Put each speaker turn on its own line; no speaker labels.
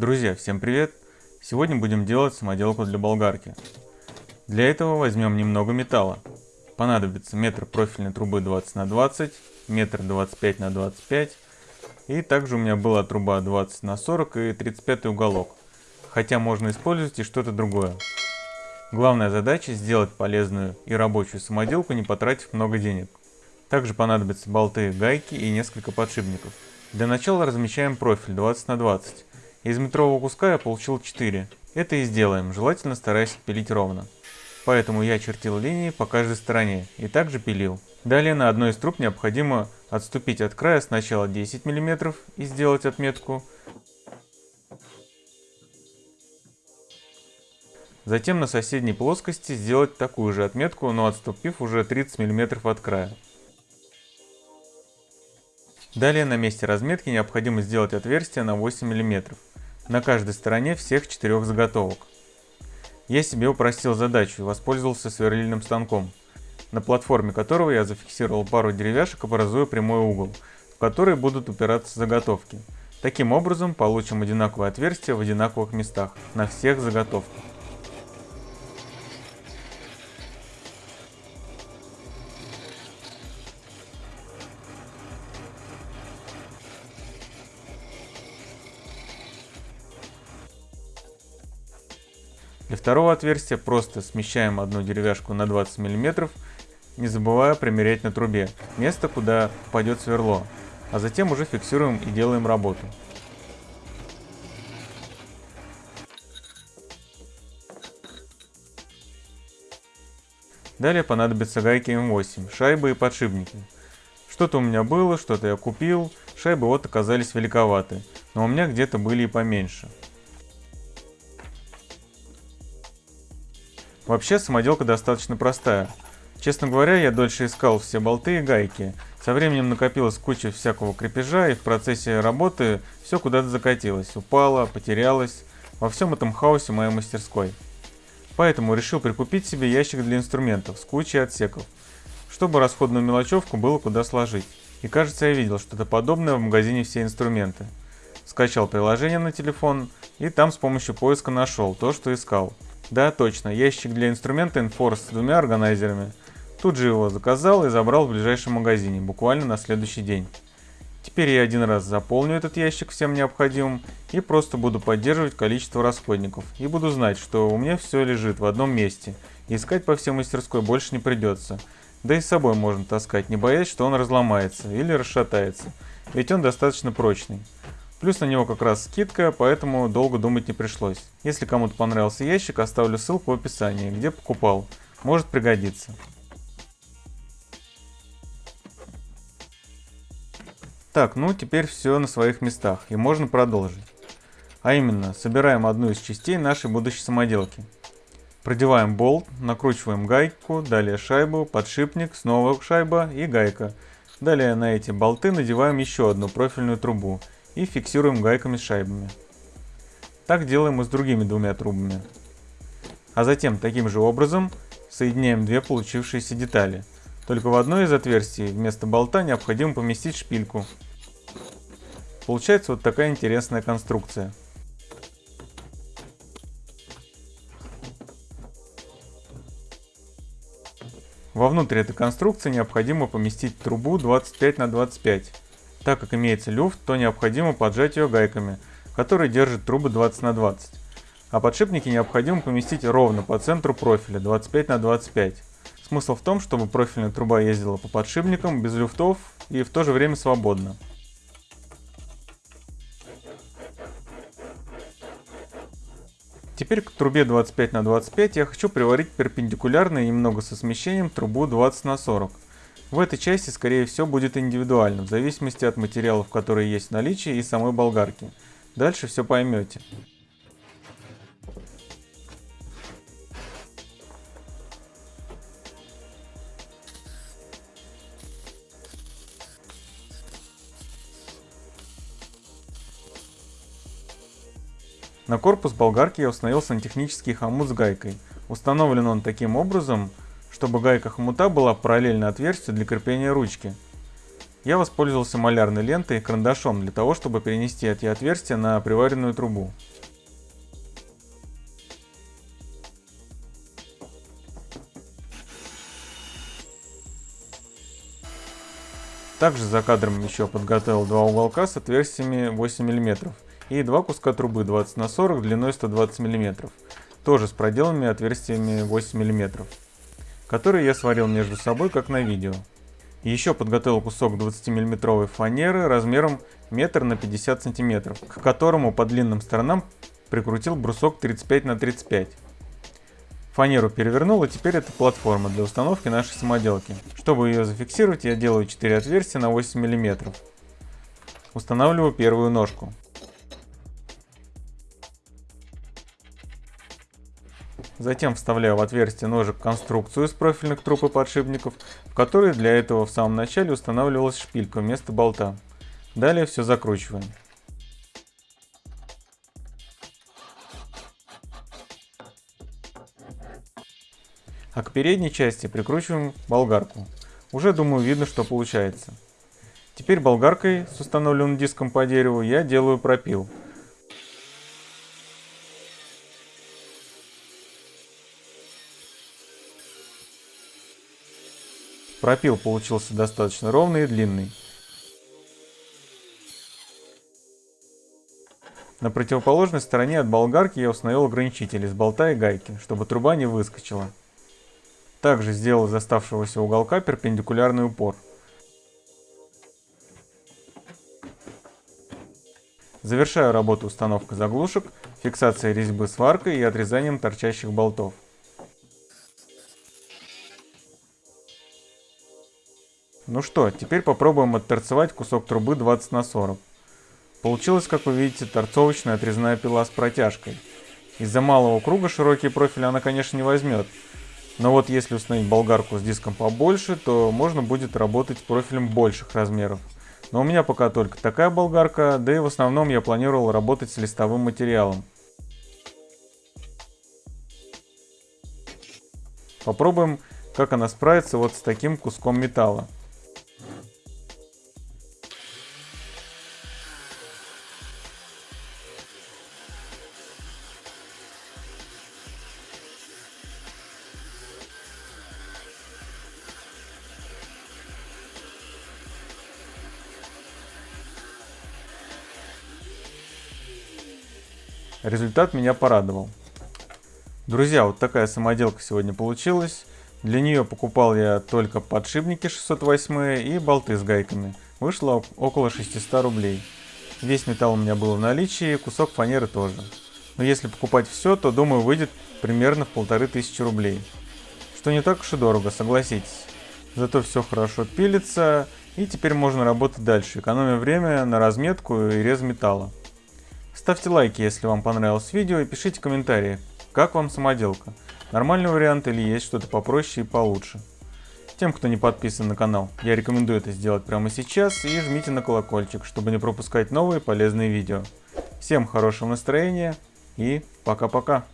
Друзья, всем привет! Сегодня будем делать самоделку для болгарки. Для этого возьмем немного металла. Понадобится метр профильной трубы 20 на 20, метр 25 на 25 и также у меня была труба 20 на 40 и 35 уголок. Хотя можно использовать и что-то другое. Главная задача сделать полезную и рабочую самоделку, не потратив много денег. Также понадобятся болты, гайки и несколько подшипников. Для начала размещаем профиль 20 на 20. Из метрового куска я получил 4. Это и сделаем, желательно стараясь пилить ровно. Поэтому я чертил линии по каждой стороне и также пилил. Далее на одной из труб необходимо отступить от края сначала 10 мм и сделать отметку. Затем на соседней плоскости сделать такую же отметку, но отступив уже 30 мм от края. Далее на месте разметки необходимо сделать отверстие на 8 мм на каждой стороне всех четырех заготовок. Я себе упростил задачу и воспользовался сверлильным станком, на платформе которого я зафиксировал пару деревяшек, образуя прямой угол, в который будут упираться заготовки. Таким образом получим одинаковое отверстие в одинаковых местах на всех заготовках. Для второго отверстия просто смещаем одну деревяшку на 20 мм, не забывая примерять на трубе место, куда пойдет сверло, а затем уже фиксируем и делаем работу. Далее понадобятся гайки М8, шайбы и подшипники. Что-то у меня было, что-то я купил, шайбы вот оказались великоваты, но у меня где-то были и поменьше. Вообще самоделка достаточно простая. Честно говоря, я дольше искал все болты и гайки. Со временем накопилась куча всякого крепежа, и в процессе работы все куда-то закатилось, упало, потерялось. Во всем этом хаосе моей мастерской. Поэтому решил прикупить себе ящик для инструментов с кучей отсеков, чтобы расходную мелочевку было куда сложить. И кажется, я видел что-то подобное в магазине «Все инструменты». Скачал приложение на телефон и там с помощью поиска нашел то, что искал. Да, точно, ящик для инструмента Enforce с двумя органайзерами. Тут же его заказал и забрал в ближайшем магазине, буквально на следующий день. Теперь я один раз заполню этот ящик всем необходимым и просто буду поддерживать количество расходников. И буду знать, что у меня все лежит в одном месте. Искать по всей мастерской больше не придется. Да и с собой можно таскать, не боясь, что он разломается или расшатается. Ведь он достаточно прочный. Плюс на него как раз скидка, поэтому долго думать не пришлось. Если кому-то понравился ящик, оставлю ссылку в описании, где покупал. Может пригодиться. Так, ну теперь все на своих местах и можно продолжить. А именно, собираем одну из частей нашей будущей самоделки. Продеваем болт, накручиваем гайку, далее шайбу, подшипник, снова шайба и гайка. Далее на эти болты надеваем еще одну профильную трубу и фиксируем гайками с шайбами. Так делаем и с другими двумя трубами. А затем таким же образом соединяем две получившиеся детали. Только в одной из отверстий вместо болта необходимо поместить шпильку. Получается вот такая интересная конструкция. Вовнутрь этой конструкции необходимо поместить трубу 25 на 25 так как имеется люфт, то необходимо поджать ее гайками, которые держат трубы 20 на 20. А подшипники необходимо поместить ровно по центру профиля 25 на 25. Смысл в том, чтобы профильная труба ездила по подшипникам без люфтов и в то же время свободно. Теперь к трубе 25 на 25 я хочу приварить перпендикулярно и немного со смещением трубу 20 на 40. В этой части, скорее всего, будет индивидуально, в зависимости от материалов, которые есть в наличии и самой болгарки. Дальше все поймете. На корпус болгарки я установил сантехнический хомут с гайкой. Установлен он таким образом, чтобы гайка хомута была параллельно отверстию для крепления ручки. Я воспользовался малярной лентой и карандашом для того, чтобы перенести эти отверстия на приваренную трубу. Также за кадром еще подготовил два уголка с отверстиями 8 мм и два куска трубы 20 на 40 длиной 120 мм, тоже с проделанными отверстиями 8 мм которые я сварил между собой, как на видео. Еще подготовил кусок 20 мм фанеры размером 1 на 50 см, к которому по длинным сторонам прикрутил брусок 35 на 35 Фанеру перевернул, и теперь это платформа для установки нашей самоделки. Чтобы ее зафиксировать, я делаю 4 отверстия на 8 мм. Устанавливаю первую ножку. Затем вставляю в отверстие ножек конструкцию из профильных труб и подшипников, в которой для этого в самом начале устанавливалась шпилька вместо болта. Далее все закручиваем. А к передней части прикручиваем болгарку. Уже думаю видно, что получается. Теперь болгаркой с установленным диском по дереву я делаю пропил. Пропил получился достаточно ровный и длинный. На противоположной стороне от болгарки я установил ограничитель из болта и гайки, чтобы труба не выскочила. Также сделал из оставшегося уголка перпендикулярный упор. Завершаю работу установкой заглушек, фиксацией резьбы сваркой и отрезанием торчащих болтов. Ну что, теперь попробуем отторцевать кусок трубы 20 на 40. Получилось, как вы видите, торцовочная отрезная пила с протяжкой. Из-за малого круга широкий профиль она, конечно, не возьмет, но вот если установить болгарку с диском побольше, то можно будет работать с профилем больших размеров. Но у меня пока только такая болгарка, да и в основном я планировал работать с листовым материалом. Попробуем, как она справится вот с таким куском металла. Результат меня порадовал. Друзья, вот такая самоделка сегодня получилась. Для нее покупал я только подшипники 608 и болты с гайками. Вышло около 600 рублей. Весь металл у меня был в наличии, кусок фанеры тоже. Но если покупать все, то думаю выйдет примерно в полторы тысячи рублей. Что не так уж и дорого, согласитесь. Зато все хорошо пилится, и теперь можно работать дальше, экономя время на разметку и рез металла. Ставьте лайки, если вам понравилось видео и пишите комментарии, как вам самоделка. Нормальный вариант или есть что-то попроще и получше. Тем, кто не подписан на канал, я рекомендую это сделать прямо сейчас и жмите на колокольчик, чтобы не пропускать новые полезные видео. Всем хорошего настроения и пока-пока.